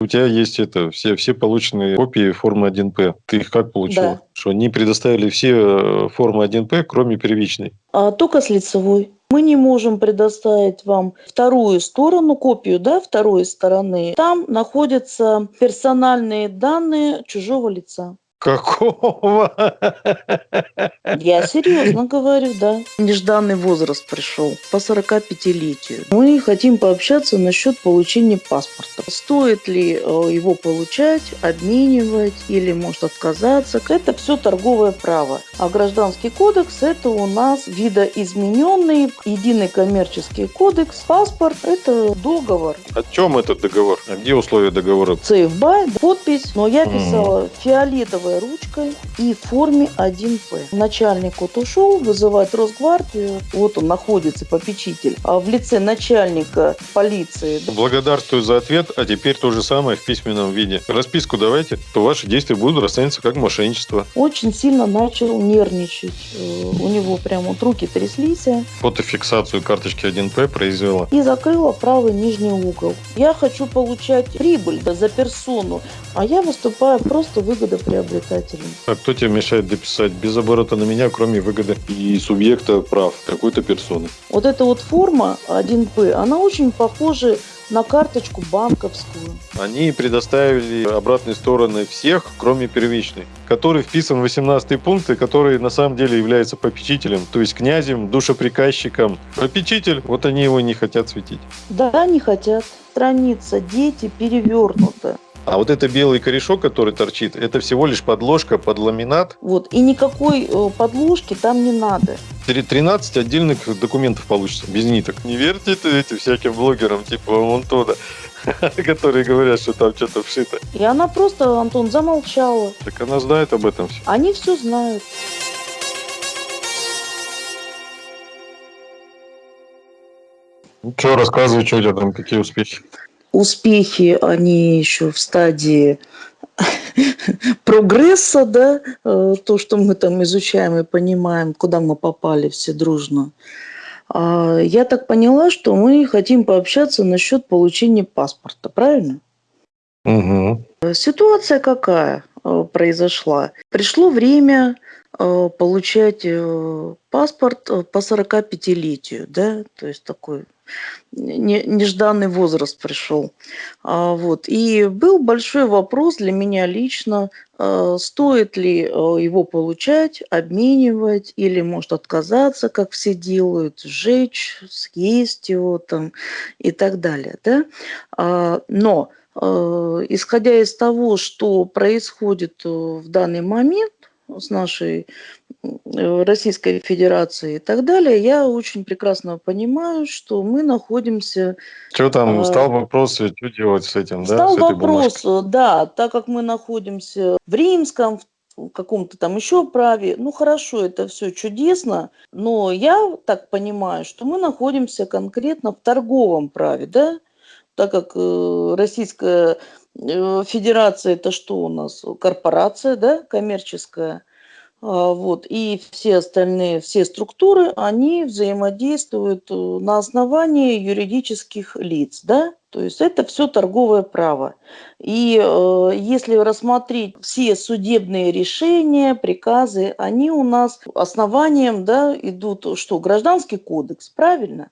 У тебя есть это, все, все полученные копии формы 1П. Ты их как получила? Да. Что они предоставили все э, формы 1П, кроме первичной. А только с лицевой. Мы не можем предоставить вам вторую сторону, копию да, второй стороны. Там находятся персональные данные чужого лица. Какого? Я серьезно говорю, да. Нежданный возраст пришел по 45-летию. Мы хотим пообщаться насчет получения паспорта. Стоит ли э, его получать, обменивать или может отказаться. Это все торговое право. А гражданский кодекс это у нас видоизмененный единый коммерческий кодекс. Паспорт это договор. О чем этот договор? А где условия договора? Сейфбай, подпись. Но я писала фиолетовой ручкой и в форме 1П. Начальник вот ушел вызывать Росгвардию. Вот он находится, попечитель. А в лице начальника полиции Благодарствую за ответ, а теперь то же самое в письменном виде. Расписку давайте, то ваши действия будут расцениваться как мошенничество. очень сильно начал нервничать. Э, У него прям вот руки тряслись. Фотофиксацию карточки 1П произвела. И закрыла правый нижний угол. Я хочу получать прибыль за персону, а я выступаю просто выгодоприобретателем. А кто тебе мешает дописать без оборота на меня, кроме выгоды и субъекта прав какой-то персоны? Вот эта вот форма 1П, она очень похожа на карточку банковскую. Они предоставили обратные стороны всех, кроме первичной, который вписан в 18 пункт, и который на самом деле является попечителем, то есть князем, душеприказчиком. Попечитель, вот они его не хотят светить. Да, не хотят. Страница «Дети» перевернута. А вот это белый корешок, который торчит, это всего лишь подложка под ламинат. Вот. И никакой э, подложки там не надо. Три- 13 отдельных документов получится, без ниток. Не верьте ты этим всяким блогерам, типа вон туда, которые говорят, что там что-то вшито. И она просто, Антон, замолчала. Так она знает об этом все. Они все знают. Что, рассказывай, что у тебя там, какие успехи? Успехи, они еще в стадии прогресса, да, э, то, что мы там изучаем и понимаем, куда мы попали все дружно. А, Я так поняла, что мы хотим пообщаться насчет получения паспорта, правильно? Угу. Ситуация какая э, произошла? Пришло время э, получать паспорт по 45-летию, да, то есть такой не- нежданный возраст пришел. А, Вот. И был большой вопрос для меня лично, э, стоит ли э, его получать, обменивать или может отказаться, как все делают, сжечь, съесть его там и так далее. Да? А, Но э, исходя из того, что происходит э, в данный момент с нашей Российской Федерацией и так далее, я очень прекрасно понимаю, что мы находимся... Что там, А, стал вопрос, что делать с этим, да? Стал с этой вопрос, бумажкой? э, да, так как мы находимся в римском, в каком-то там еще праве, ну хорошо, это все чудесно, но я так понимаю, что мы находимся конкретно в торговом праве, да, так как э, Российская э, Федерация это что у нас? Корпорация, да, коммерческая. А, Вот, и все остальные, все структуры, они взаимодействуют э, на основании юридических лиц, да, то есть это все торговое право. И э, если рассмотреть все судебные решения, приказы, они у нас основанием, да, идут, что, гражданский кодекс, правильно?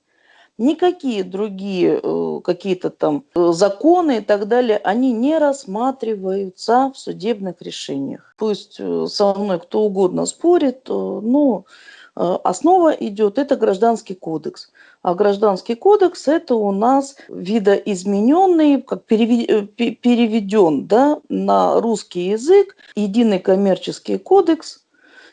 Никакие другие э, какие-то там э, законы и так далее, они не рассматриваются в судебных решениях. Пусть э, со мной кто угодно спорит, но основа идет, это гражданский кодекс. А гражданский кодекс это у нас видоизмененный, как переве- пе- переведен да, на русский язык, единый коммерческий кодекс,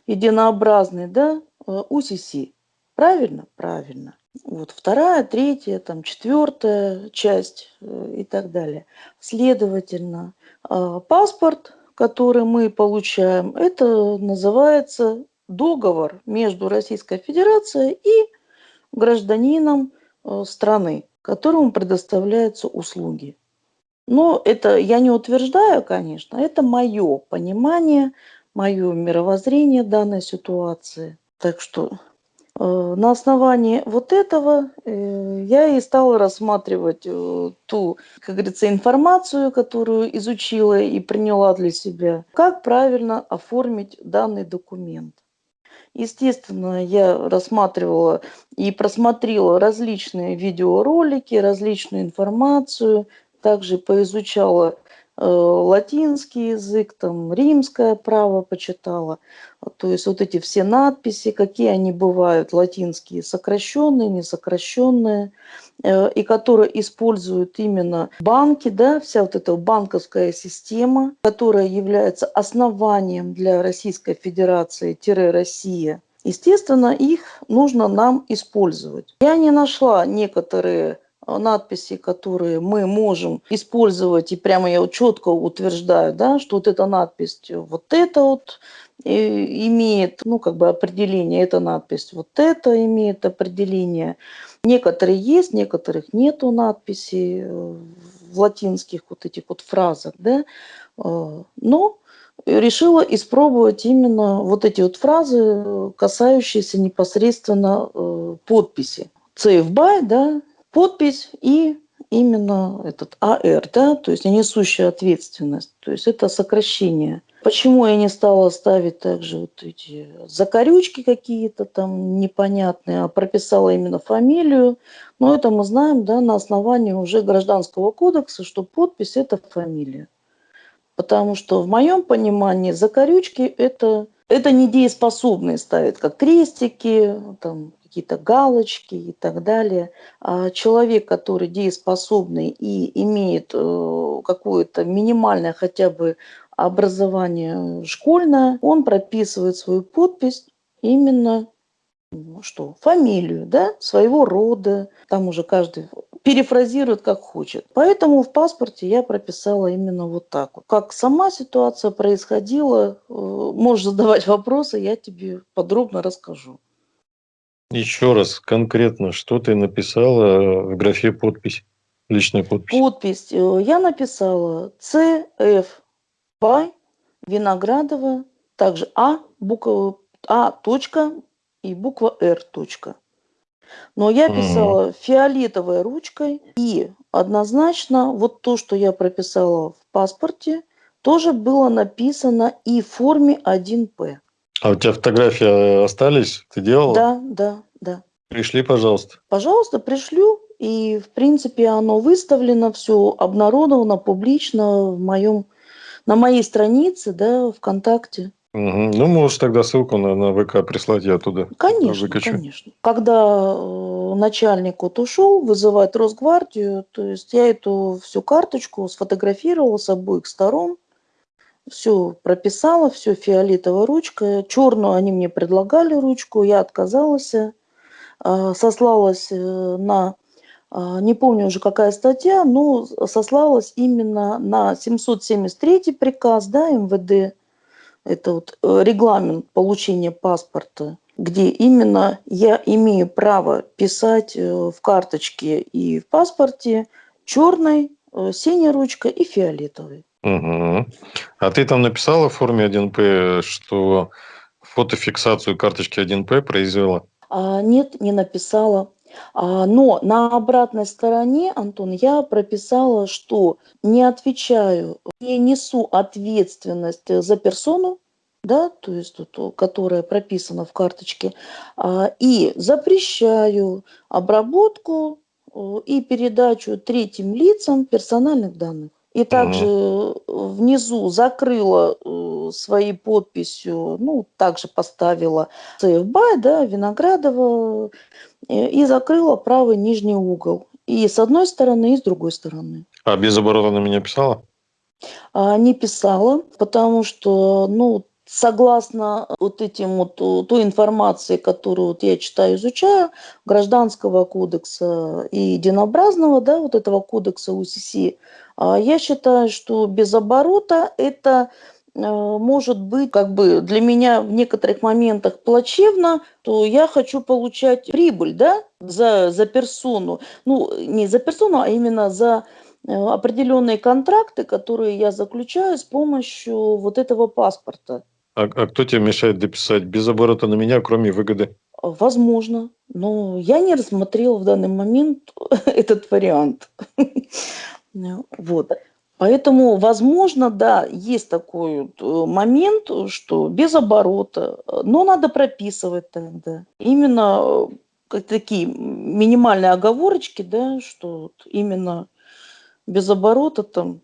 единообразный, да, УСИСИ. Правильно? Правильно. Вот вторая, третья, там четвертая часть э, и так далее. Следовательно, э, паспорт, который мы получаем, это называется договор между Российской Федерацией и гражданином э, страны, которому предоставляются услуги. Но это я не утверждаю, конечно, это мое понимание, мое мировоззрение данной ситуации. Так что на основании вот этого э, я и стала рассматривать э, ту, как говорится, информацию, которую изучила и приняла для себя, как правильно оформить данный документ. Естественно, я рассматривала и просмотрела различные видеоролики, различную информацию, также поизучала Э, латинский язык, там римское право почитала. То есть вот эти все надписи, какие они бывают, латинские, сокращенные, несокращенные, э, и которые используют именно банки, да, вся вот эта банковская система, которая является основанием для Российской Федерации-Россия. Естественно, их нужно нам использовать. Я не нашла некоторые Э, надписи, которые мы можем использовать, и прямо я четко утверждаю, да, что вот эта надпись, вот это вот э, имеет, ну, как бы определение, эта надпись, вот это имеет определение. Некоторые есть, некоторых нету надписей э, в латинских вот этих вот фразах, да, но решила испробовать именно вот эти вот фразы, касающиеся непосредственно подписи. Save by, да, подпись и именно этот АР, да, то есть несущая ответственность, то есть это сокращение. Почему я не стала ставить также вот эти закорючки какие-то там непонятные, а прописала именно фамилию? Но это мы знаем, да, на основании уже гражданского кодекса, что подпись – это фамилия. Потому что в моем понимании закорючки – это, это недееспособные ставят, как крестики, там, какие-то галочки и так далее. А человек, который дееспособный и имеет э, какое-то минимальное хотя бы образование школьное, он прописывает свою подпись именно что, фамилию, да, своего рода, там уже каждый перефразирует как хочет. Поэтому в паспорте я прописала именно вот так. Как сама ситуация происходила, э, можешь задавать вопросы, я тебе подробно расскажу. Еще раз, конкретно, что ты написала в графе подпись, личная подпись? Подпись. Э, я написала CF by Виноградова, также А, буква А, точка и буква Р, точка. Но я писала mm. фиолетовой ручкой, и однозначно вот то, что я прописала в паспорте, тоже было написано и в форме 1П. А у тебя фотографии остались? Ты делала? Да, да, да. Пришли, пожалуйста. Пожалуйста, пришлю. И, в принципе, оно выставлено, все обнародовано публично в моем, на моей странице, да, ВКонтакте. Угу. Ну, можешь тогда ссылку на, на ВК прислать, я туда Конечно, выкачу. конечно. Когда э, начальник вот ушел вызывать Росгвардию, то есть я эту всю карточку сфотографировала с обоих сторон, все прописала, все фиолетовая ручка. Черную они мне предлагали ручку, я отказалась. А, сослалась э, на, а, не помню уже какая статья, но сослалась именно на 773 приказ да, МВД. Это вот э, регламент получения паспорта, где именно я имею право писать э, в карточке и в паспорте черной, синей ручкой и фиолетовой. Угу. А ты там написала в форме 1П, что фотофиксацию карточки 1П произвела? А, нет, не написала. А, но на обратной стороне, Антон, я прописала, что не отвечаю, не несу ответственность за персону, да, то есть, вот, которая прописана в карточке, а, и запрещаю обработку э, и передачу третьим лицам персональных данных. И также угу. внизу закрыла э, своей подписью, ну, также поставила Сейвбай, да, Виноградова, э, и закрыла правый нижний угол. И с одной стороны, и с другой стороны. А без оборота на меня писала? А, не писала, потому что, ну, согласно вот этим вот той информации, которую вот я читаю, изучаю, гражданского кодекса и единообразного, да, вот этого кодекса УСС, а я считаю, что без оборота это э, может быть как бы для меня в некоторых моментах плачевно, то я хочу получать прибыль, да, за, за персону. Ну, не за персону, а именно за э, определенные контракты, которые я заключаю с помощью вот этого паспорта. А, а кто тебе мешает дописать без оборота на меня, кроме выгоды? Возможно, но я не рассмотрела в данный момент этот вариант. Вот. Поэтому, возможно, да, есть такой э, момент, что без оборота, но надо прописывать тогда. Именно э, такие минимальные оговорочки, да, что именно без оборота там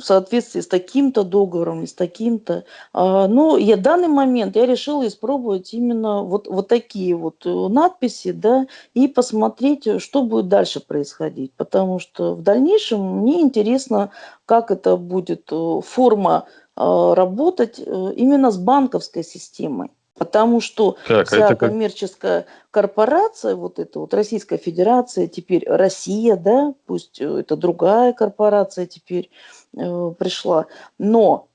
в соответствии с таким-то договором с таким-то. А, но я в данный момент я решила испробовать именно вот, вот такие вот э, надписи, да, и посмотреть, э, что будет дальше происходить. Потому что в дальнейшем мне интересно, как это будет э, форма работать именно с банковской системой. Потому что так, а вся как... коммерческая корпорация, вот эта вот Российская Федерация, теперь Россия, да, пусть это другая корпорация теперь э, пришла, но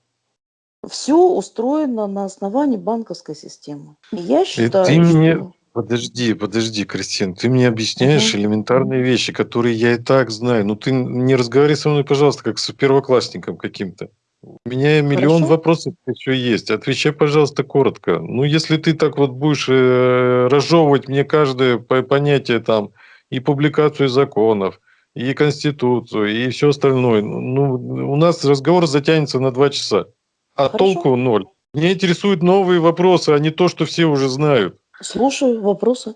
все устроено на основании банковской системы. И я считаю, И ты мне... Подожди, подожди, Кристин, ты мне объясняешь угу. элементарные вещи, которые я и так знаю. Ну ты не разговаривай со мной, пожалуйста, как с первоклассником каким-то. У меня миллион Хорошо. вопросов еще есть. Отвечай, пожалуйста, коротко. Ну, если ты так вот будешь э, разжевывать мне каждое понятие там и публикацию законов, и конституцию, и все остальное, ну, у нас разговор затянется на два часа, а Хорошо. толку ноль. Меня интересуют новые вопросы, а не то, что все уже знают. Слушаю вопросы.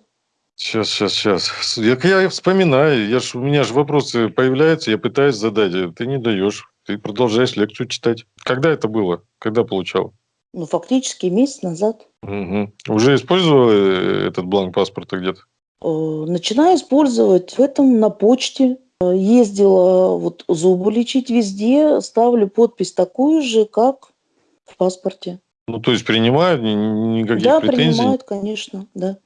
Сейчас, сейчас, сейчас. Я, я вспоминаю, я ж, у меня же вопросы появляются, я пытаюсь задать, а ты не даешь. Ты продолжаешь лекцию читать. Когда это было? Когда получал? Ну, фактически месяц назад. Угу. Уже использовал э, этот бланк паспорта где-то? Э, начинаю использовать в этом на почте. Ездила вот зубы лечить везде, ставлю подпись такую же, как в паспорте. Ну, то есть принимают никаких да, претензий? Да, принимают, конечно, да.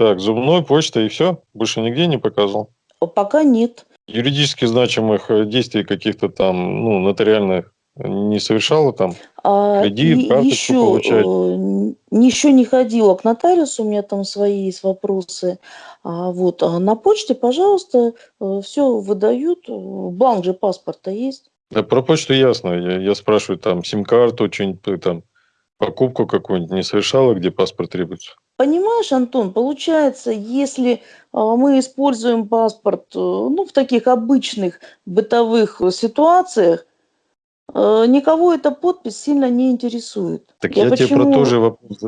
Так, зубной, почта и все? Больше нигде не показывал? Пока нет юридически значимых э, действий каких-то там, ну, нотариальных не совершала там? А, кредит, карточку еще, получать? Э, еще не ходила к нотариусу, у меня там свои есть вопросы. А, вот, а на почте, пожалуйста, э, все выдают. Бланк же паспорта есть. Да, про почту ясно. Я, я спрашиваю, там, сим-карту, что-нибудь там, покупку какую-нибудь не совершала, где паспорт требуется? Понимаешь, Антон, получается, если а, мы используем паспорт э, ну, в таких обычных бытовых ситуациях, э, никого эта подпись сильно не интересует. Так я, я почему... тебе про то же вопрос...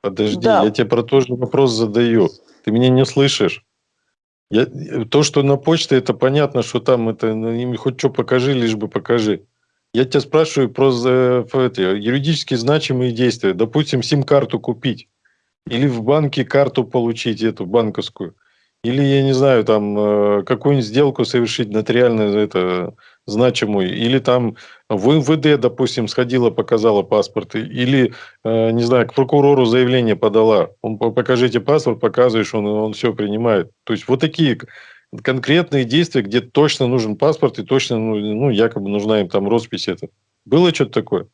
Подожди, да. я тебе про то же вопрос задаю. Ты меня не слышишь. Я... То, что на почте, это понятно, что там это ну, хоть что покажи, лишь бы покажи. Я тебя спрашиваю про это, юридически значимые действия. Допустим, сим-карту купить. Или в банке карту получить, эту банковскую. Или, я не знаю, там э, какую-нибудь сделку совершить нотариально это, значимую. Или там в МВД, допустим, сходила, показала паспорт. Или, э, не знаю, к прокурору заявление подала. Он, покажите паспорт, показываешь, он, он все принимает. То есть вот такие конкретные действия, где точно нужен паспорт и точно, ну, ну якобы нужна им там роспись это. Было что-то такое?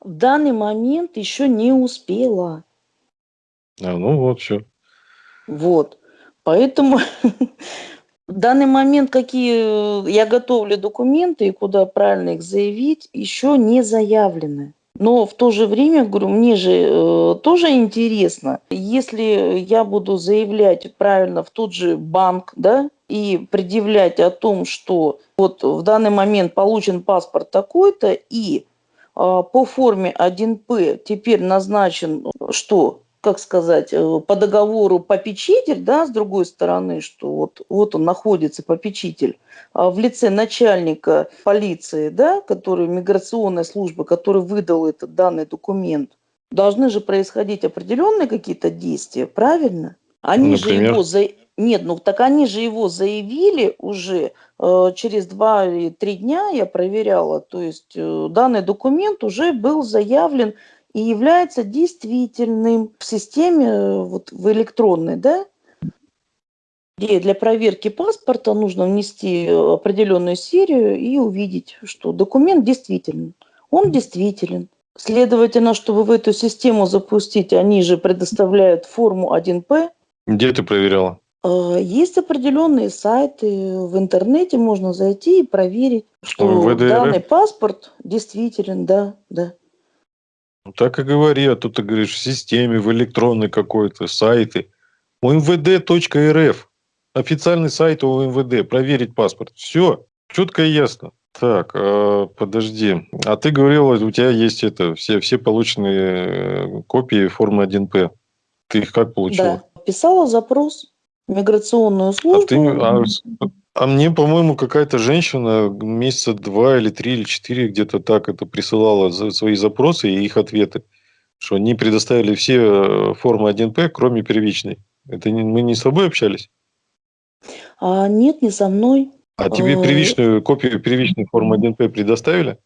В данный момент еще не успела. А, ну вот, все. Вот. Поэтому в данный момент, какие я готовлю документы и куда правильно их заявить, еще не заявлены. Но в то же время, говорю, мне же э, тоже интересно, если я буду заявлять правильно в тот же банк, да, и предъявлять о том, что вот в данный момент получен паспорт такой-то, и э, по форме 1П теперь назначен, что как сказать, э, по договору попечитель, да, с другой стороны, что вот, вот он находится, попечитель, а в лице начальника полиции, да, который, миграционной службы, который выдал этот данный документ, должны же происходить определенные какие-то действия, правильно? Они Например? же его за... Нет, ну так они же его заявили уже э, через два или три дня, я проверяла, то есть э, данный документ уже был заявлен и является действительным в системе, э, вот в электронной, да, где для проверки паспорта нужно внести определенную серию и увидеть, что документ действителен. Он действителен. Следовательно, чтобы в эту систему запустить, они же предоставляют форму 1П. Где ты проверяла? Э, есть определенные сайты в интернете, можно зайти и проверить, что данный паспорт действителен, да, да. Ну, так и говори, а тут ты говоришь в системе, в электронной какой-то, сайты. МВД.рф. Официальный сайт у МВД. Проверить паспорт. Все. Четко и ясно. Так, э, подожди. А ты говорил, у тебя есть это, все, все полученные э, копии формы 1П. Ты их как получила? Да. Писала запрос в миграционную службу. А, ты, а, а мне, по-моему, какая-то женщина месяца два или три или четыре где-то так это присылала за свои запросы и их ответы, что они предоставили все э, формы 1П, кроме первичной. Это не, мы не с тобой общались? А, нет, не со мной. А тебе Э, первичную копию первичной формы 1П предоставили?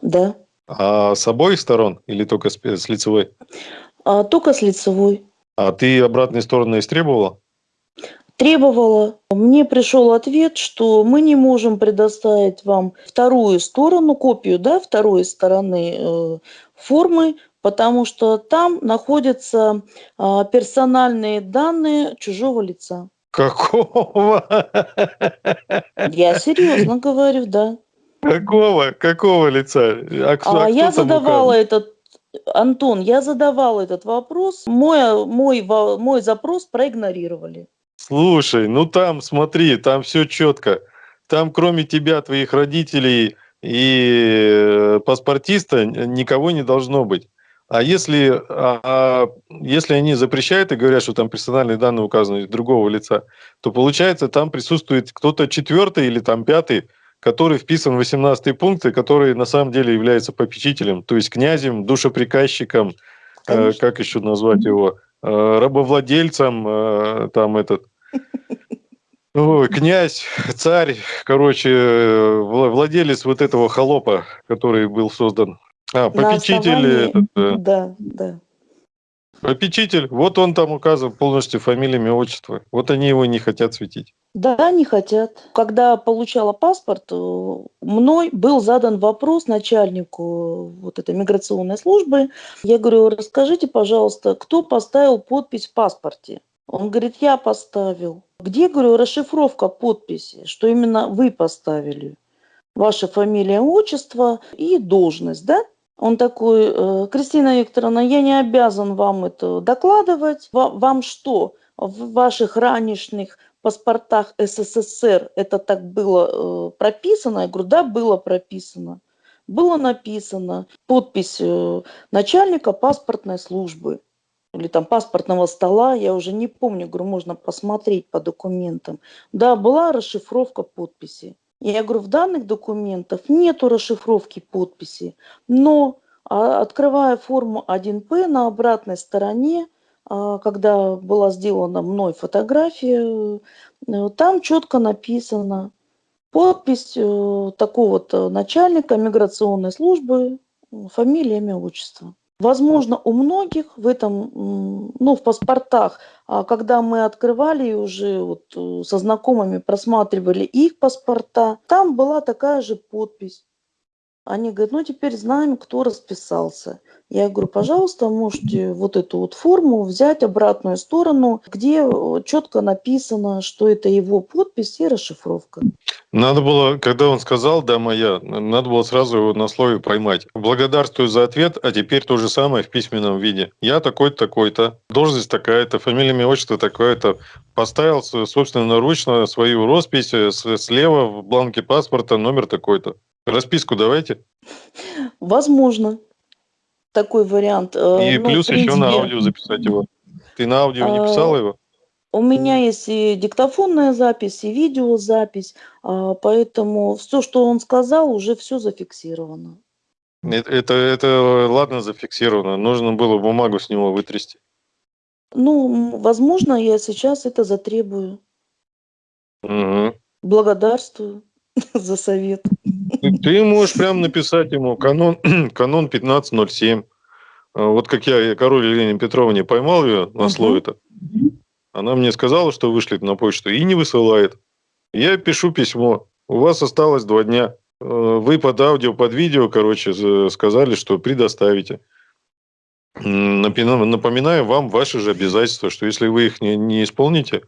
Да. А с обоих сторон или только с, с лицевой? А, только с лицевой. А ты обратные стороны истребовала? Требовала. Мне пришел ответ, что мы не можем предоставить вам вторую сторону, копию да, второй стороны э, формы, потому что там находятся а, персональные данные чужого лица. Какого? Я серьезно говорю, да. Какого? Какого лица? А, кто- А а я задавала указан? этот, Антон, я задавала этот вопрос, мой, мой, мой запрос проигнорировали. Слушай, ну там, смотри, там все четко. Там кроме тебя, твоих родителей и э, паспортиста никого не должно быть. А если, а- а если они запрещают и говорят, что там персональные данные указаны другого лица, то получается там присутствует кто-то четвертый или там пятый, который вписан в 18 пункт, и который на самом деле является попечителем, то есть князем, душеприказчиком, Конечно. как еще назвать его, э, рабовладельцем, э, там этот, Ой, князь, царь, короче, э, вла- владелец вот этого холопа, который был создан. А, попечитель, основании- этот, э, Да, да. попечитель, вот он там указан полностью фамилия, имя, отчество. Вот они его не хотят светить. Да, не хотят. Когда получала паспорт, э, мной был задан вопрос начальнику э, вот этой миграционной службы. Я говорю, расскажите, пожалуйста, кто поставил подпись в паспорте? Он говорит, я поставил. Где, говорю, расшифровка подписи, что именно вы поставили? Ваша фамилия, отчество и должность, да? Он такой, «Э, Кристина Викторовна, я не обязан вам это докладывать. Ва- Вам что, в ваших ранешних паспортах СССР это так было э, прописано? Я говорю, да, было прописано. Было написано подпись э, начальника паспортной службы или там паспортного стола, я уже не помню, говорю, можно посмотреть по документам. Да, была расшифровка подписи. Я говорю, в данных документах нету расшифровки подписи, но а, открывая форму 1П на обратной стороне, когда была сделана мной фотография, э, там четко написано подпись э, такого-то начальника миграционной службы, фамилия, имя, отчество. Возможно, у многих в этом, ну, в паспортах, а когда мы открывали и уже вот э, со знакомыми просматривали их паспорта, там была такая же подпись. Они говорят, ну теперь знаем, кто расписался. Я говорю, пожалуйста, можете вот эту вот форму взять обратную сторону, где четко написано, что это его подпись и расшифровка. Надо было, когда он сказал, да, моя, надо было сразу его на слове поймать. Благодарствую за ответ, а теперь то же самое в письменном виде. Я такой-то, такой-то, должность такая-то, фамилия, имя, отчество такое-то. Поставил с- собственноручно свою роспись э, слева в бланке паспорта номер такой-то. Расписку давайте. Возможно, такой вариант. Э, И ну, плюс еще на аудио записать его. Ты на аудио не А, писала его? У меня есть и диктофонная запись, и видеозапись, а, поэтому все, что он сказал, уже все зафиксировано. Это, это, это ладно зафиксировано. Нужно было бумагу с него вытрясти. Ну, возможно, я сейчас это затребую. Мгм. Благодарствую за совет. Ты- можешь прям написать ему канон, канон 1507. А, Вот как я король Елене Петровне поймал ее на Мгм. слове-то. Она мне сказала, что вышлет на почту и не высылает. Я пишу письмо. У вас осталось два дня. Э, Вы под аудио, под видео, короче, за- сказали, что предоставите. Напоминаю вам ваши же обязательства, что если вы их не, не исполните,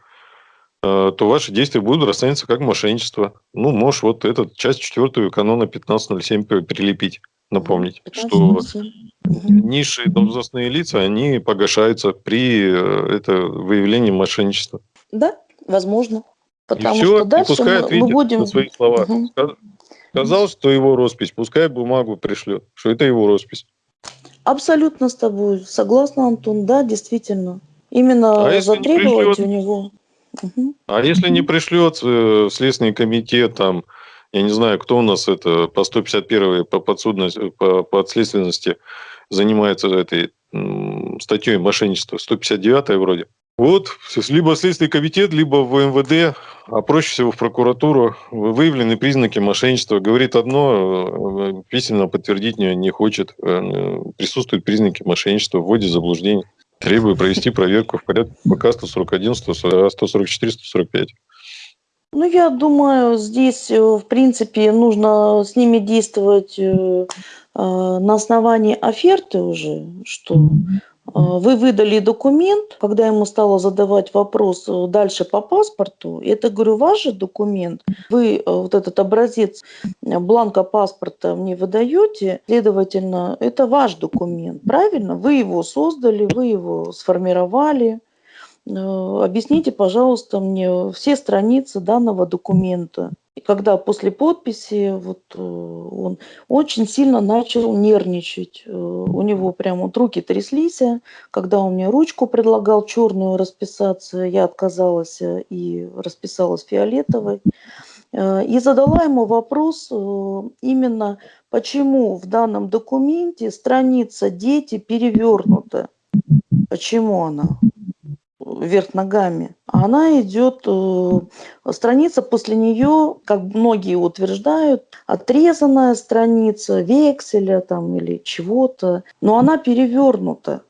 то ваши действия будут расцениваться как мошенничество. Ну, можешь вот этот часть четвертую канона 1507 п- прилепить. напомнить, 15, что 7. низшие должностные лица, они погашаются при э, это, выявлении мошенничества. Да, возможно. Потому и все, что дальше и пускай мы, мы будем... на свои слова. Угу. Сказал, что его роспись, пускай бумагу пришлет, что это его роспись. Абсолютно с тобой согласна, Антон, да, действительно. Именно а затребовать пришлет... у него. Угу. А если не пришлет э, Следственный комитет, там, я не знаю, кто у нас это по 151 по подсудности, по подследственности занимается этой статьей мошенничества, 159 вроде. Вот, либо Следственный комитет, либо в МВД, а проще всего в прокуратуру, выявлены признаки мошенничества. Говорит одно, э, письменно подтвердить не, не хочет. Э, присутствуют признаки мошенничества, вводит заблуждение. Требую провести проверку в порядке ПК 141, 144, 145. Ну, я думаю, здесь, э, в принципе, нужно с ними действовать на основании оферты уже, что вы выдали документ, когда ему стала задавать вопрос э, дальше по паспорту, это, говорю, ваш же документ, вы э, вот этот образец э, бланка паспорта мне выдаете, следовательно, это ваш документ, правильно? Вы его создали, вы его сформировали. Объясните, пожалуйста, мне все страницы данного документа. И когда после подписи вот э, он очень сильно начал нервничать. Э, у него прямо вот руки тряслись. Когда он мне ручку предлагал черную расписаться, я отказалась э, и расписалась фиолетовой. И задала ему вопрос именно, почему в данном документе страница «Дети» перевернута. Почему она? Вверх ногами, она идет, э, страница после нее, как многие утверждают, отрезанная страница, векселя там или чего-то, но она перевернута.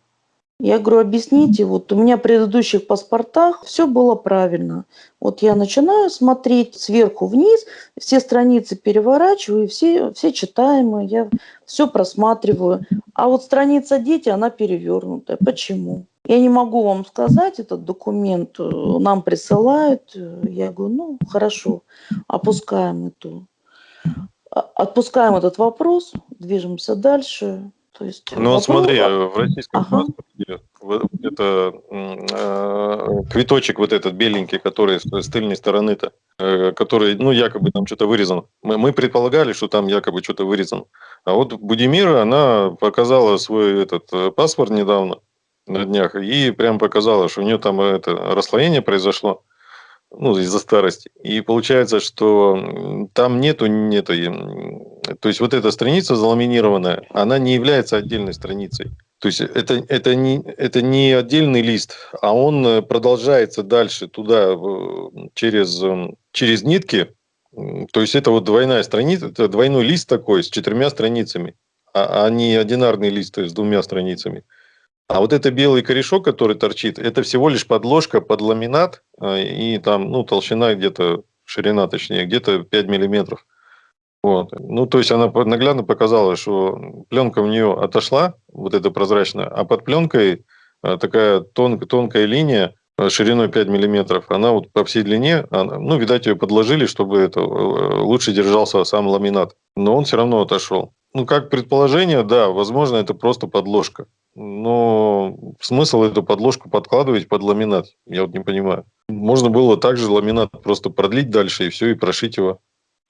Я говорю, объясните, вот у меня в предыдущих паспортах все было правильно. Вот я начинаю смотреть сверху вниз, все страницы переворачиваю, все, все читаемые, я все просматриваю. А вот страница дети, она перевернутая. Почему? Я не могу вам сказать, этот документ э, нам присылают. Я говорю, ну, хорошо, опускаем эту, а, отпускаем этот вопрос, движемся дальше. То есть ну, вопрос... смотри, в российском ага. паспорте это э, квиточек вот этот беленький, который с, с тыльной стороны-то, э, который, ну, якобы там что-то вырезан. Мы, мы предполагали, что там якобы что-то вырезано. А вот Будимира, она показала свой этот э, паспорт недавно, на днях, и прям показала, что у нее там это расслоение произошло, ну, из-за старости. И получается, что там нету, нету, то есть вот эта страница заламинированная, она не является отдельной страницей. То есть это, это, не, это не отдельный лист, а он продолжается дальше туда через, через нитки. То есть это вот двойная страница, это двойной лист такой с четырьмя страницами, а, а не одинарный лист с двумя страницами. А вот это белый корешок, который торчит, это всего лишь подложка под ламинат, а, и там, ну, толщина где-то, ширина точнее, где-то 5 миллиметров. Вот. Ну, то есть она наглядно показала, что пленка у нее отошла, вот эта прозрачная, а под пленкой а, такая тон, тонкая линия а, шириной 5 миллиметров, она вот по всей длине, она, ну, видать, ее подложили, чтобы это э, лучше держался сам ламинат. Но он все равно отошел. Ну, как предположение, да, возможно, это просто подложка. Но смысл эту подложку подкладывать под ламинат, я вот не понимаю. Можно было также ламинат просто продлить дальше и все, и прошить его.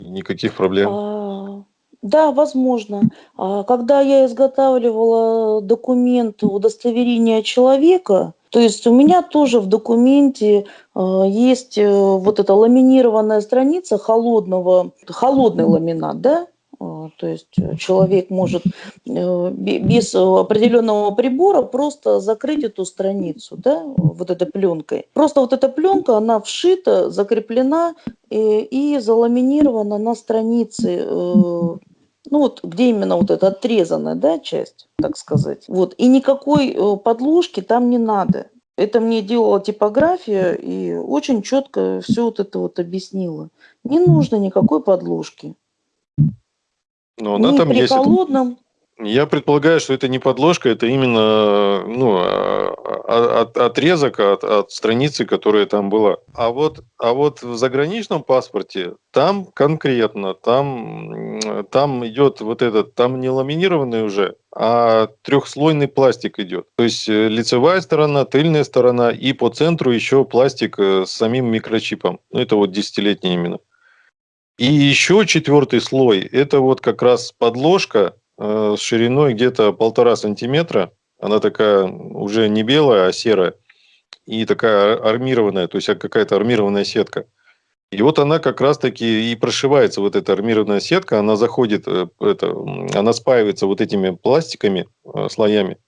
Никаких проблем. А, да, возможно. А, когда я изготавливала документ удостоверения человека, то есть у меня тоже в документе э, есть э, вот эта ламинированная страница холодного, холодный ламинат, да, а, то есть э, человек может э, без определенного прибора просто закрыть эту страницу, да, вот этой пленкой. Просто вот эта пленка, она вшита, закреплена и, э, и заламинирована на странице, ну вот где именно вот эта отрезанная, да, часть, так сказать. Вот, и никакой подложки там не надо. Это мне делала типография и очень четко все вот это вот объяснила. Не нужно никакой подложки. Но она не там при есть. холодном. Я предполагаю, что это не подложка, это именно ну, а, а, от, отрезок от, от страницы, которая там была. А вот, а вот в заграничном паспорте там конкретно, там, там идет вот этот, там не ламинированный уже, а трехслойный пластик идет. То есть э, лицевая сторона, тыльная сторона и по центру еще пластик э, с самим микрочипом. Ну, это вот десятилетний именно. И еще четвертый слой, это вот как раз подложка э, с шириной где-то полтора сантиметра. Она такая уже не белая, а серая. И такая армированная, то есть какая-то армированная сетка. И вот она как раз-таки и прошивается, вот эта армированная сетка, она заходит, э, это, она спаивается вот этими пластиками, э, слоями.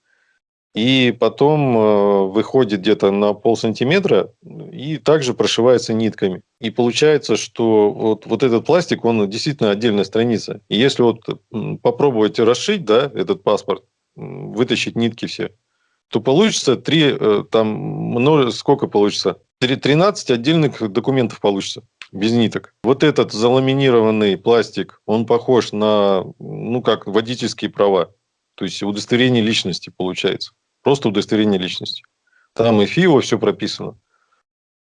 И потом э, выходит где-то на пол сантиметра и также прошивается нитками. И получается, что вот, вот этот пластик, он действительно отдельная страница. И если вот попробовать расшить, да, этот паспорт, вытащить нитки все, то получится три, э, там, много, сколько получится? 13 отдельных документов получится без ниток. Вот этот заламинированный пластик, он похож на, ну, как водительские права. То есть удостоверение личности получается. Просто удостоверение личности. Там и ФИО все прописано.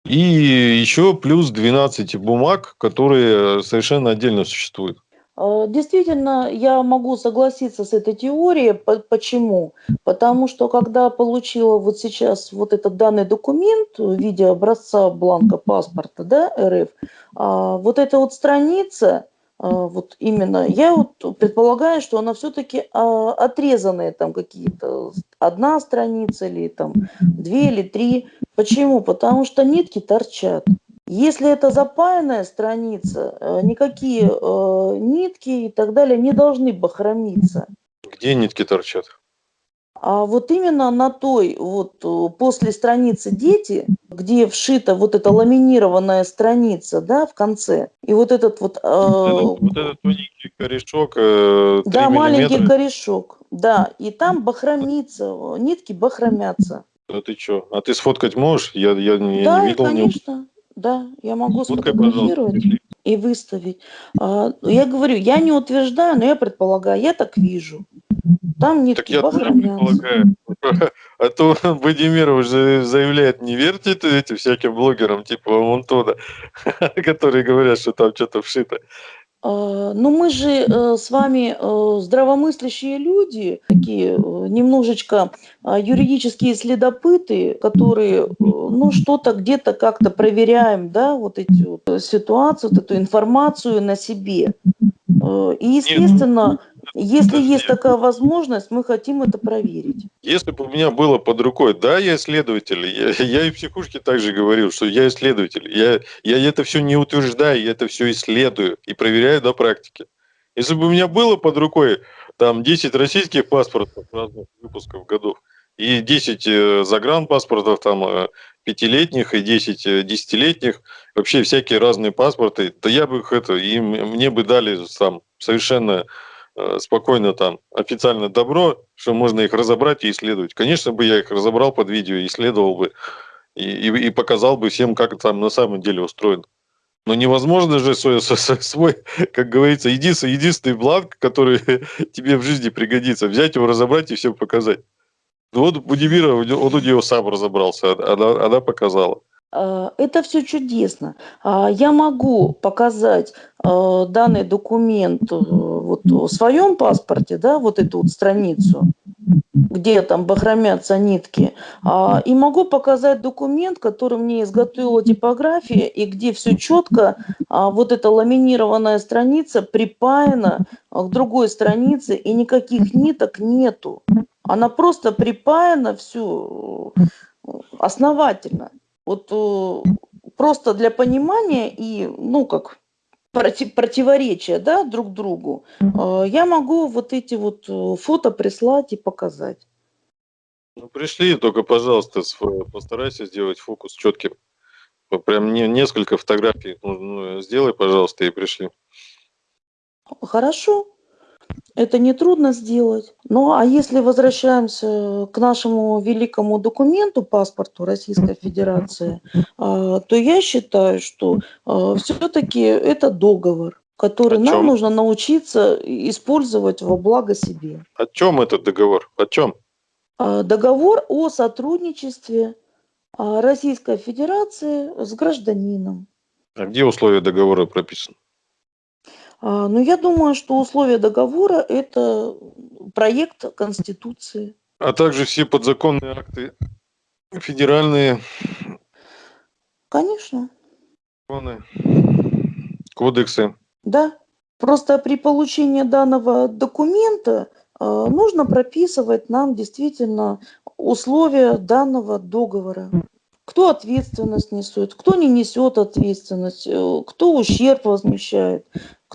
И еще плюс 12 бумаг, которые совершенно отдельно существуют. А, действительно, я могу согласиться с этой теорией. Почему? Потому что когда получила вот сейчас вот этот данный документ в виде образца бланка паспорта да, РФ, а, вот эта вот страница, вот именно, я вот предполагаю, что она все-таки а, отрезанная там какие-то, одна страница или там две или три. Почему? Потому что нитки торчат. Если это запаянная страница, э, никакие э, нитки и так далее не должны бахромиться. Где нитки торчат? А вот именно на той, вот э, после страницы «Дети», где вшита вот эта ламинированная страница, да, в конце, и вот этот вот... Э, вот, этот, вот этот маленький корешок, э, Да, маленький корешок, да, и там бахромится, нитки бахромятся. Да ты что? А ты сфоткать можешь? Я, я, я да, не видел. конечно, не... да, я могу Фоткай, сфотографировать и выставить. А, я говорю, я не утверждаю, но я предполагаю, я так вижу. Там нитки так я предполагаю. А то Владимиров же заявляет, не верьте этим всяким блогерам типа Монтона, которые говорят, что там что-то вшито. А, ну, мы же э, с вами э, здравомыслящие люди, такие э, немножечко а, юридические следопыты, которые, ну, что-то где-то как-то проверяем, да, вот эти вот ситуации, вот эту информацию на себе. И, естественно, если есть такая возможность, мы хотим это проверить. Если бы у меня было под рукой, да, я исследователь, я, я и в психушке также говорил, что я исследователь, я, я это все не утверждаю, я это все исследую и проверяю на практике. Если бы у меня было под рукой там 10 российских паспортов разных выпусков годов и 10 э, загранпаспортов там э, пятилетних и 10 э, десятилетних, вообще всякие разные паспорты, то я бы их это, и мне бы дали сам совершенно спокойно там официально добро, что можно их разобрать и исследовать. Конечно бы я их разобрал под видео, исследовал бы и, и, и показал бы всем, как там на самом деле устроено. Но невозможно же свой, свой как говорится, единственный, единственный бланк, который тебе в жизни пригодится, взять его, разобрать и всем показать. Ну вот Будимира, он у нее сам разобрался, она, она показала. А, это все чудесно. А, я могу показать а, данный документ э, вот в своем паспорте, да, вот эту вот страницу, где там бахромятся нитки, и могу показать документ, который мне изготовила типография, и где все четко, вот эта ламинированная страница припаяна к другой странице, и никаких ниток нету. Она просто припаяна все э, основательно. Вот э, просто для понимания и, ну, как против, противоречия, да, друг другу, э, я могу вот эти вот э, фото прислать и показать. Ну, пришли, только, пожалуйста, постарайся сделать фокус четким. Прям не, несколько фотографий ну, сделай, пожалуйста, и пришли. Хорошо. Это нетрудно сделать. Ну а если возвращаемся к нашему великому документу, паспорту Российской Федерации, а, то я считаю, что а, все-таки это договор который нам нужно научиться использовать во благо себе. О чем этот договор? О чем? А, Договор о сотрудничестве Российской Федерации с гражданином. А где условия договора прописаны? А, Ну, я думаю, что условия договора – это проект Конституции. А также все подзаконные акты федеральные Конечно, законы, кодексы. да. Просто при получении данного документа а, нужно прописывать нам действительно условия данного договора. Кто ответственность несет, кто не несет ответственность, э, кто ущерб возмещает,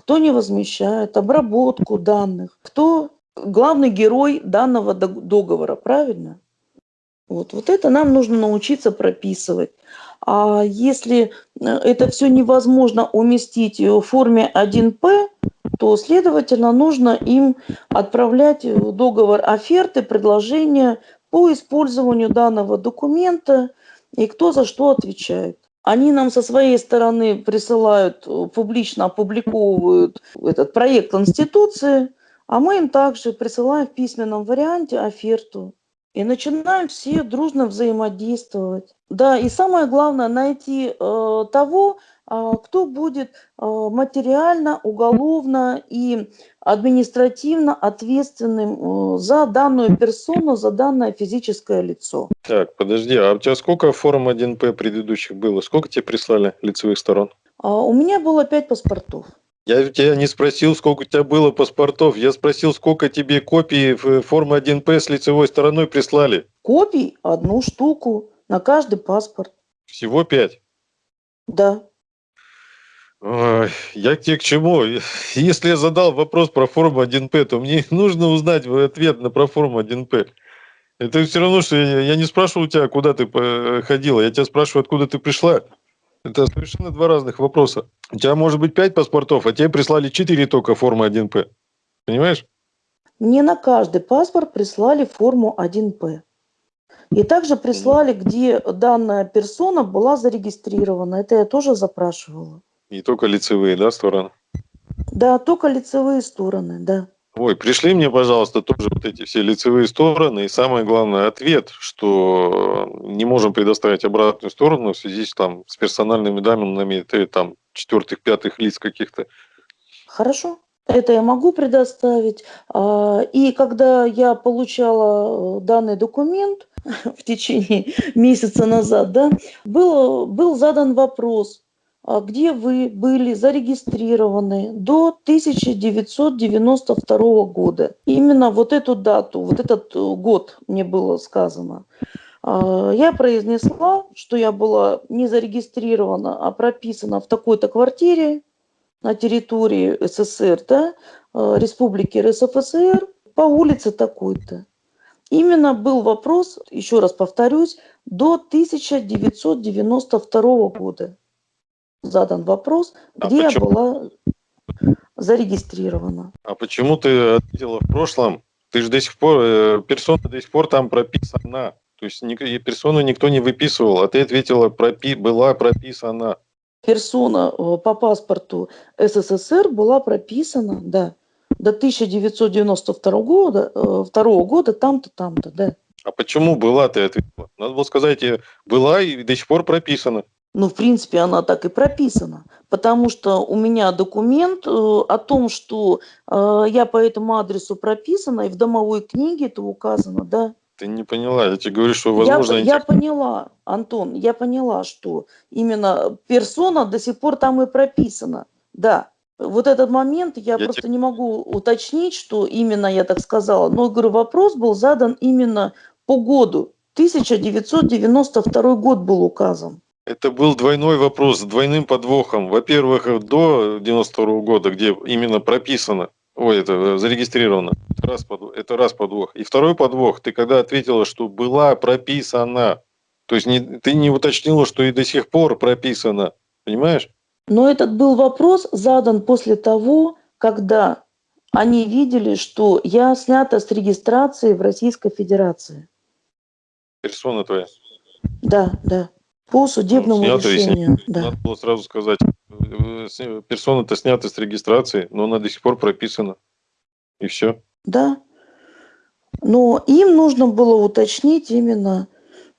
кто не возмещает, обработку данных, кто главный герой данного дог- договора, правильно? Вот, вот это нам нужно научиться прописывать. А если э, это все невозможно уместить в форме 1П, то, следовательно, нужно им отправлять э, договор оферты, предложения по использованию данного документа и кто за что отвечает. Они нам со своей стороны присылают, э, публично опубликовывают этот проект Конституции, а мы им также присылаем в письменном варианте оферту. И начинаем все дружно взаимодействовать. Да, и самое главное найти э, того, кто будет э, материально, уголовно и административно ответственным э, за данную персону, за данное физическое лицо. Так, подожди, а у тебя сколько форм 1П предыдущих было? Сколько тебе прислали лицевых сторон? А, У меня было пять паспортов. Я тебя не спросил, сколько у тебя было паспортов. Я спросил, сколько тебе копий в формы 1П с лицевой стороной прислали. Копий одну штуку на каждый паспорт. Всего пять. Да. Я тебе к чему? Если я задал вопрос про форму 1П, то мне нужно узнать ответ на про форму 1П. Это все равно, что я, не спрашиваю у тебя, куда ты ходила. Я тебя спрашиваю, откуда ты пришла. Это совершенно два разных вопроса. У тебя может быть пять паспортов, а тебе прислали четыре только формы 1П. Понимаешь? Мне на каждый паспорт прислали форму 1П. И также прислали, где данная персона была зарегистрирована. Это я тоже запрашивала. Не только лицевые, да, стороны? Да, только лицевые стороны, да. Ой, пришли мне, пожалуйста, тоже вот эти все лицевые стороны. И самое главное, ответ, что не можем предоставить обратную сторону в связи с, там, с персональными данными ты, там, четвертых, пятых лиц каких-то. Хорошо. Это я могу предоставить. А, И когда я получала э, данный документ в течение месяца назад, да, был, был задан вопрос, где вы были зарегистрированы до 1992 года. Именно вот эту дату, вот этот э, год мне было сказано. А, Я произнесла, что я была не зарегистрирована, а прописана в такой-то квартире на территории СССР, да, э, Республики РСФСР, по улице такой-то. Именно был вопрос, еще раз повторюсь, до 1992 года задан вопрос, А где я почему? была зарегистрирована. А почему ты ответила в прошлом? Ты же до сих пор, э, персона до сих пор там прописана. То есть ник- персону никто не выписывал, а ты ответила, пропи, была прописана. Персона э, по паспорту СССР была прописана, да, до 1992 года, э, второго года там-то, там-то, да. А почему была, ты ответила? Надо было сказать, э, была и до сих пор прописана. Ну, в принципе, она так и прописана, потому что у меня документ э, о том, что э, я по этому адресу прописана, и в домовой книге это указано, да. Ты не поняла, я тебе говорю, что, Я, возможно, я этих- поняла, Антон, я поняла, что именно персона до сих пор там и прописана, да. Вот этот момент я, Я просто тебе- не могу уточнить, что именно я так сказала, но, говорю, вопрос был задан именно по году. 1992 год был указан. Это был двойной вопрос с двойным подвохом. Во-первых, до 92 года, где именно прописано, ой, это э, зарегистрировано, это раз, подвох, это раз подвох. И второй подвох, ты когда ответила, что была прописана, то есть не, ты не уточнила, что и до сих пор прописано, понимаешь? Но этот был вопрос задан после того, когда они видели, что я снята с регистрации в Российской Федерации. Персона твоя. Да, да. По судебному снято и решению. Да. Надо было сразу сказать, э, с- персона-то снята с регистрации, но она до сих пор прописана. И все. Да. Но им нужно было уточнить именно,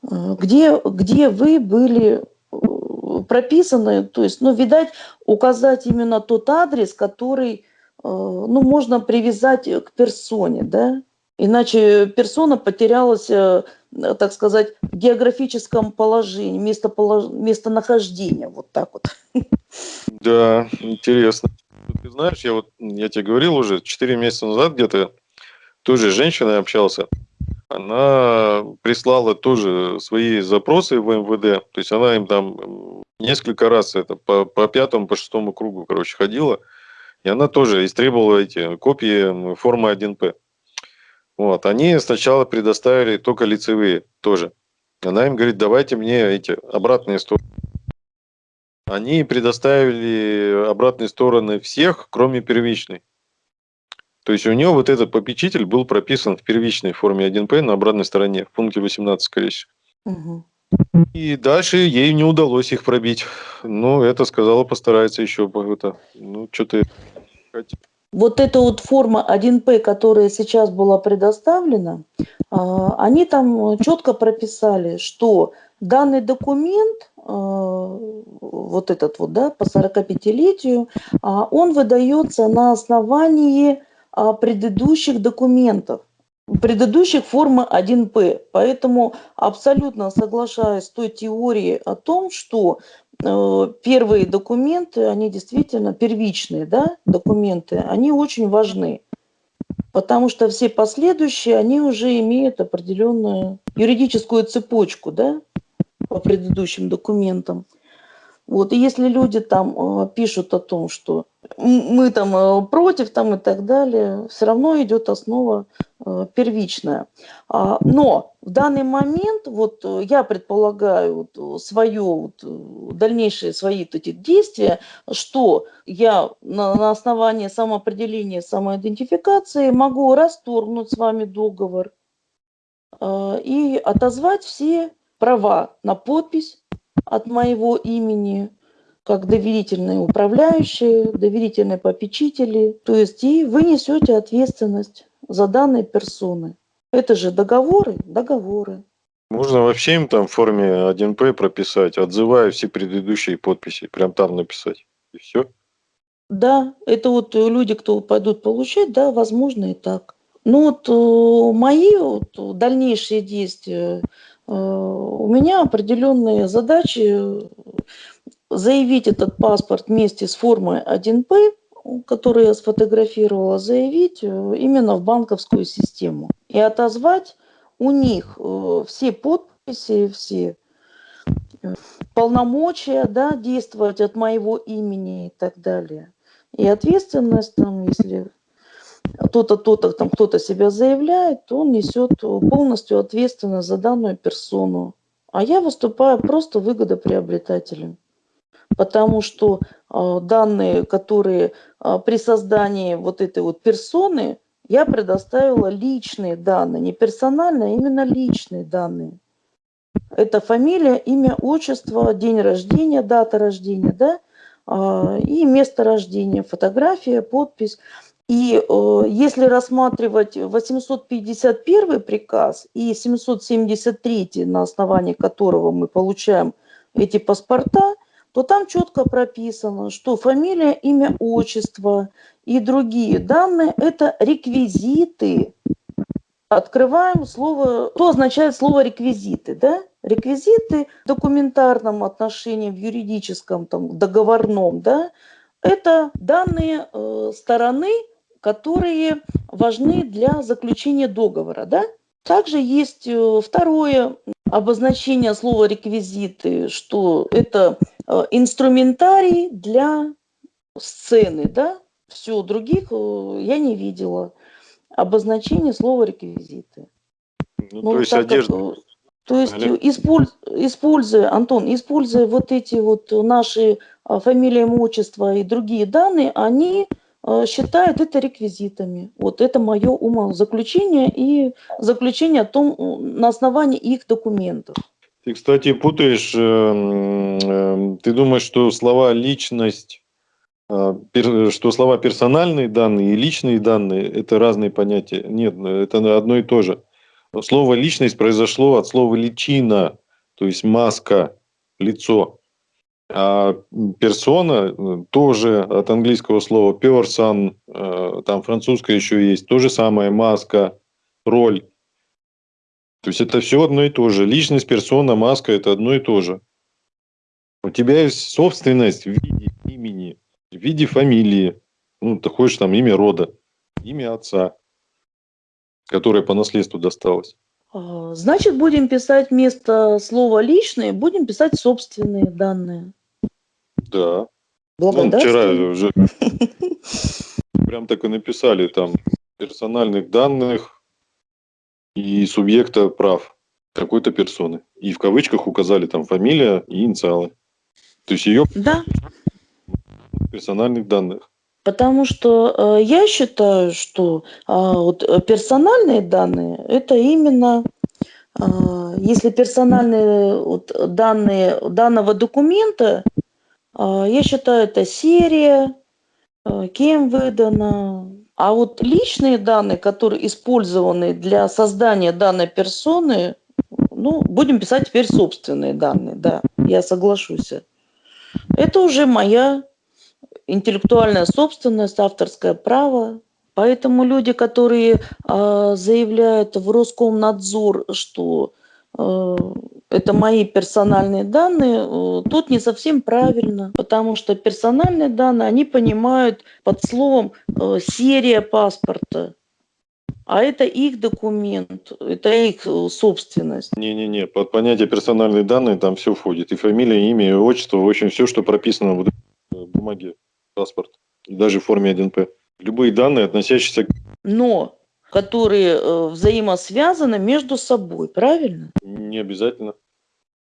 э, где, где вы были э, прописаны, то есть, ну, видать, указать именно тот адрес, который, э, ну, можно привязать к персоне, да, иначе персона потерялась, так сказать, в географическом положении, местополож... местонахождения, вот так вот. Да, интересно. Ты знаешь, я вот, я тебе говорил уже, 4 месяца назад где-то тоже женщиной общался. Она прислала тоже свои запросы в МВД. То есть она им там несколько раз это по, по пятому, по шестому кругу, короче, ходила. И она тоже истребовала эти копии формы 1П. Вот. Они сначала предоставили только лицевые тоже. Она им говорит, давайте мне эти обратные стороны. Они предоставили обратные стороны всех, кроме первичной. То есть у него вот этот попечитель был прописан в первичной форме 1П на обратной стороне, в пункте 18, скорее всего. Угу. И дальше ей не удалось их пробить. Ну, это сказала, постарается еще. Это, ну, что-то... Вот эта вот форма 1П, которая сейчас была предоставлена, а, они там четко прописали, что данный документ, а, вот этот вот, да, по 45-летию, а, он выдается на основании предыдущих документов, предыдущих формы 1П. Поэтому абсолютно соглашаюсь с той теорией о том, что первые документы, они действительно первичные да, документы, они очень важны. Потому что все последующие, они уже имеют определенную юридическую цепочку да, по предыдущим документам. Вот, и если люди там э, пишут о том, что мы там э, против там и так далее, все равно идет основа э, первичная. А, но в данный момент, вот я предполагаю вот, свое, вот, дальнейшие свои вот эти действия, что я на, на основании самоопределения, самоидентификации могу расторгнуть с вами договор и отозвать все права на подпись, от моего имени, как доверительные управляющие, доверительные попечители. То есть и вы несете ответственность за данные персоны. Это же договоры, договоры. Можно вообще им там в форме 1П прописать, отзывая все предыдущие подписи, прям там написать. И все. Да, это вот люди, кто пойдут получать, да, возможно и так. Ну вот э, мои вот, дальнейшие действия Э, у меня определенные задачи заявить этот паспорт вместе с формой 1П, которую я сфотографировала, заявить э, именно в банковскую систему и отозвать у них э, все подписи, все полномочия да, действовать от моего имени и так далее. И ответственность, там, если то-то, то-то, там кто-то себя заявляет, то он несет полностью ответственность за данную персону. А я выступаю просто выгодоприобретателем. Потому что э, данные, которые э, при создании вот этой вот персоны, я предоставила личные данные, не персональные, а именно личные данные. Это фамилия, имя, отчество, день рождения, дата рождения, да, э, и место рождения, фотография, подпись. И э, если рассматривать 851 приказ и 773, на основании которого мы получаем эти паспорта, то там четко прописано, что фамилия, имя, отчество и другие данные – это реквизиты. Открываем слово, что означает слово реквизиты, да? Реквизиты в документарном отношении, в юридическом, там, договорном, да, это данные э, стороны, которые важны для заключения договора. Да? Также есть э, второе обозначение слова реквизиты, что это инструментарий для сцены. Да? Все, других э, я не видела. Обозначение слова реквизиты. Ну, ну, то есть одежда. Как, то есть, использ, используя, Антон, используя вот эти вот наши фамилии, имущества и другие данные, они Э, считают это реквизитами. Вот это мое умозаключение и заключение о том, на основании их документов. Ты, кстати, путаешь, эм, эм, ты думаешь, что слова «личность» а, что слова персональные данные и личные данные – это разные понятия. Нет, это одно и то же. Слово «личность» произошло от слова «личина», то есть маска, лицо. А персона э, тоже от английского слова person, э, там французское еще есть, то же самое, маска, роль. То есть это все одно и то же. Личность, персона, маска – это одно и то же. У тебя есть собственность в виде имени, в виде фамилии. Ну, ты хочешь там имя рода, имя отца, которое по наследству досталось. А, значит, будем писать вместо слова «личные», будем писать собственные данные. Да. Ну, вчера уже прям так и написали там персональных данных и субъекта прав какой-то персоны. И в кавычках указали там фамилия и инициалы. То есть ее да. персональных данных. Потому что э, я считаю, что э, вот персональные данные это именно э, если персональные вот, данные данного документа, э, я считаю, это серия, э, кем выдано. А вот личные данные, которые использованы для создания данной персоны, ну, будем писать теперь собственные данные, да, я соглашусь. Это уже моя интеллектуальная собственность, авторское право. Поэтому люди, которые э, заявляют в Роскомнадзор, что это мои персональные данные, э, тут не совсем правильно, потому что персональные данные, они понимают под словом э, серия паспорта. А это их документ, это их э, собственность. Не-не-не, под понятие персональные данные там все входит. И фамилия, имя, и отчество, в общем, все, что прописано в э, бумаге, паспорт, и даже в форме 1П. Любые данные, относящиеся к... Но которые э, взаимосвязаны между собой, правильно? Не обязательно.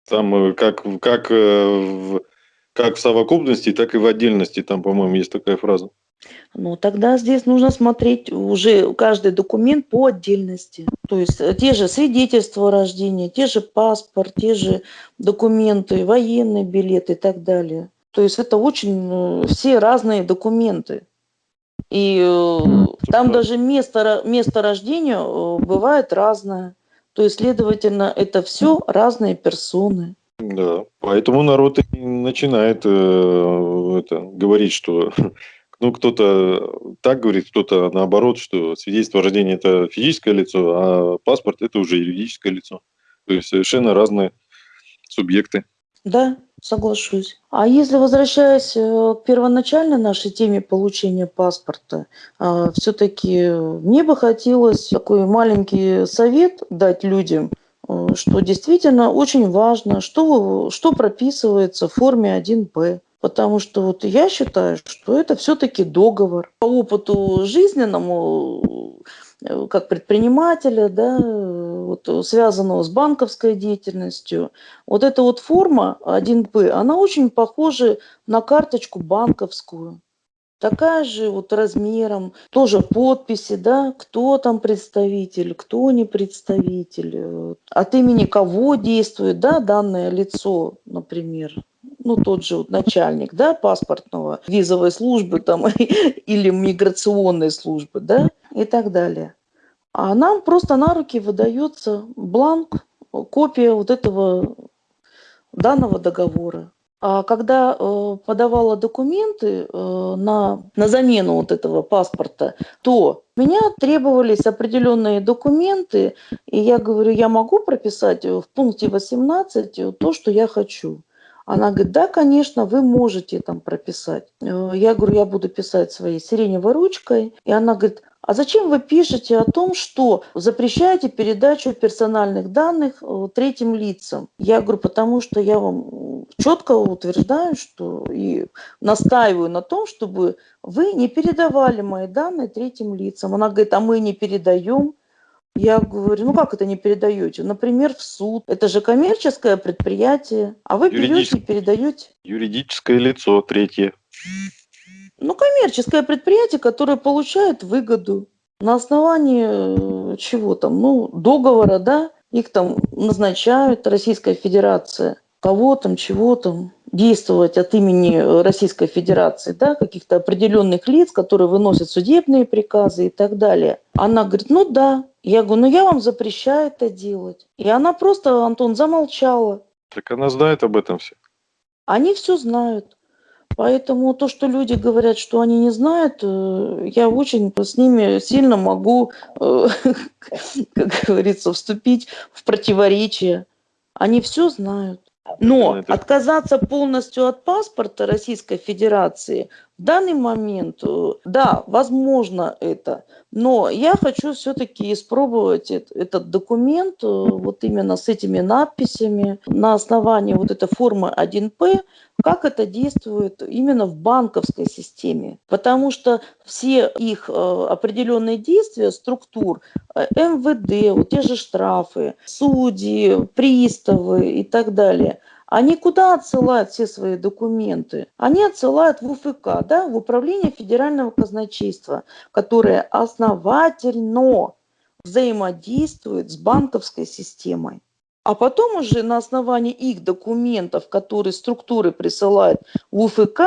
Там э, как, как, э, в, как в совокупности, так и в отдельности, там, по-моему, есть такая фраза. Ну, тогда здесь нужно смотреть уже каждый документ по отдельности. То есть те же свидетельства о рождении, те же паспорт, те же документы, военный билет и так далее. То есть это очень все разные документы. И э, там даже место, место рождения бывает разное. То есть, следовательно, это все разные персоны. Да, поэтому народ и начинает э, это, говорить, что ну, кто-то так говорит, кто-то наоборот, что свидетельство о рождении – это физическое лицо, а паспорт – это уже юридическое лицо. То есть совершенно разные субъекты. Да, соглашусь. А если возвращаясь э, к первоначальной нашей теме получения паспорта, а, все-таки мне бы хотелось такой маленький совет дать людям, э, что действительно очень важно, что, что прописывается в форме 1П. Потому что вот я считаю, что это все-таки договор. По опыту жизненному, э, как предпринимателя, да, вот, связанного с банковской деятельностью, вот эта вот форма 1П, она очень похожа на карточку банковскую. Такая же вот размером, тоже подписи, да, кто там представитель, кто не представитель, э, от имени кого действует, да, данное лицо, например ну, тот же вот начальник, да, паспортного, визовой службы там или миграционной службы, да, и так далее. А нам просто на руки выдается бланк, копия вот этого данного договора. А когда э, подавала документы э, на, на замену вот этого паспорта, то меня требовались определенные документы, и я говорю, я могу прописать в пункте 18 то, что я хочу. Она говорит, да, конечно, вы можете там прописать. Э, я говорю, я буду писать своей сиреневой ручкой. И она говорит, а зачем вы пишете о том, что запрещаете передачу персональных данных э, третьим лицам? Я говорю, потому что я вам четко утверждаю, что и настаиваю на том, чтобы вы не передавали мои данные третьим лицам. Она говорит, а мы не передаем. Я говорю, ну как это не передаете? Например, в суд. Это же коммерческое предприятие, а вы берете и передаете. Юридическое лицо, третье. Ну, коммерческое предприятие, которое получает выгоду на основании э, чего там, ну, договора, да, их там назначают Российская Федерация, кого там, чего там, действовать от имени Российской Федерации, да, каких-то определенных лиц, которые выносят судебные приказы и так далее. Она говорит, ну да. Я говорю, ну я вам запрещаю это делать. И она просто, Антон, замолчала. Так она знает об этом все. Они все знают. Поэтому то, что люди говорят, что они не знают, э, я очень с ними сильно могу, э, как говорится, вступить в противоречие. Они все знают. Но отказаться полностью от паспорта Российской Федерации в данный момент, э, да, возможно это, но я хочу все-таки испробовать этот документ э, вот именно с этими надписями на основании вот этой формы 1П, как это действует именно в банковской системе. Потому что все их э, определенные действия, структур, МВД, вот те же штрафы, судьи, приставы и так далее – они куда отсылают все свои документы? Они отсылают в УФК, да, в Управление Федерального казначейства, которое основательно взаимодействует с банковской системой. А потом уже на основании их документов, которые структуры присылают в УФК,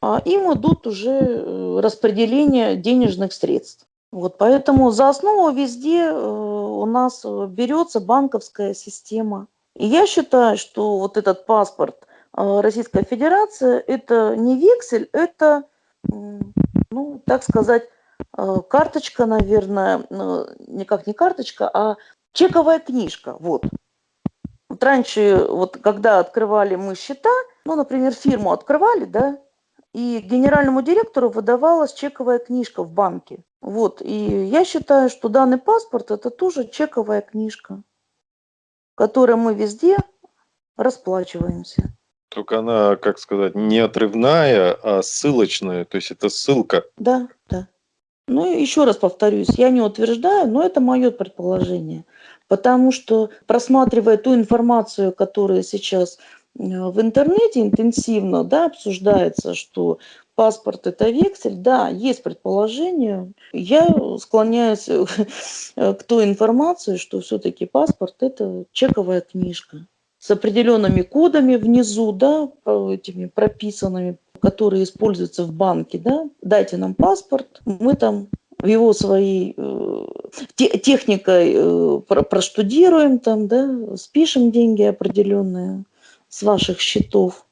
а, им идут уже э, распределение денежных средств. Вот поэтому за основу везде э, у нас берется банковская система. И я считаю, что вот этот паспорт э, Российской Федерации – это не вексель, это, ну, так сказать, э, карточка, наверное, ну, никак не карточка, а чековая книжка, вот. Вот раньше, вот когда открывали мы счета, ну, например, фирму открывали, да, и генеральному директору выдавалась чековая книжка в банке. Вот, и я считаю, что данный паспорт – это тоже чековая книжка которой мы везде расплачиваемся. Только она, как сказать, не отрывная, а ссылочная, то есть это ссылка. Да, да. Ну, еще раз повторюсь, я не утверждаю, но это мое предположение. Потому что, просматривая ту информацию, которая сейчас э, в интернете интенсивно да, обсуждается, что паспорт это вексель, да, есть предположение. Я склоняюсь к той информации, что все-таки паспорт это чековая книжка с определенными кодами внизу, да, этими прописанными, которые используются в банке, да. Дайте нам паспорт, мы там в его своей э, техникой э, проштудируем там, да, спишем деньги определенные с ваших счетов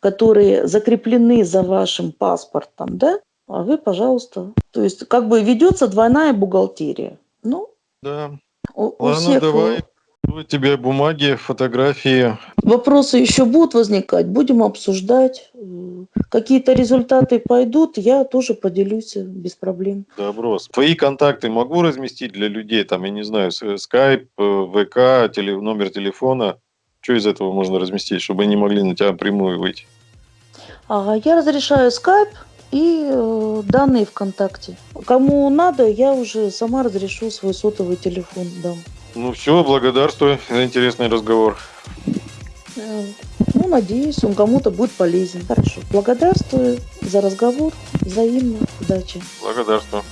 которые закреплены за вашим паспортом, да, а вы, пожалуйста. То есть как бы ведется двойная бухгалтерия. Ну, да. У, Ладно, у всех... давай. У тебя бумаги, фотографии. Вопросы еще будут возникать, будем обсуждать. Какие-то результаты пойдут, я тоже поделюсь без проблем. Добро. Твои контакты могу разместить для людей, там, я не знаю, скайп, э, ВК, теле, номер телефона. Что из этого можно разместить, чтобы они могли на тебя прямую выйти? А, я разрешаю скайп и э, данные ВКонтакте. Кому надо, я уже сама разрешу свой сотовый телефон дам. Ну все, благодарствую за интересный разговор. Э, ну, надеюсь, он кому-то будет полезен. Хорошо. Благодарствую за разговор. Взаимно. Удачи. Благодарствую.